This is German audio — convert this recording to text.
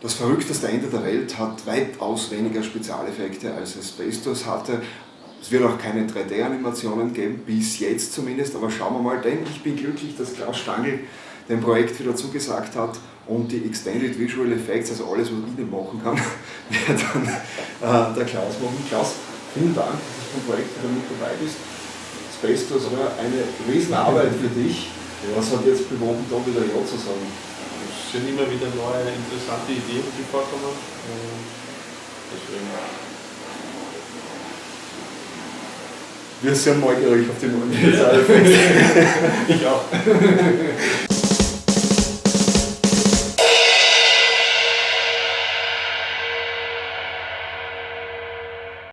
Das verrückteste Ende der Welt hat weitaus weniger Spezialeffekte als es Asbestos hatte. Es wird auch keine 3D-Animationen geben, bis jetzt zumindest, aber schauen wir mal, denn ich bin glücklich, dass Klaus Stangl dem Projekt wieder zugesagt hat und die Extended Visual Effects, also alles, was ich nicht machen kann, wird dann äh, der Klaus machen. Klaus, vielen Dank, dass du beim Projekt wieder mit dabei bist. Asbestos war eine Riesenarbeit für dich. Was hat jetzt bewogen, da wieder Ja zu sagen? Es sind immer wieder neue interessante Ideen, die vorkommen. Deswegen. Wir sind neugierig auf die neuen Ich auch.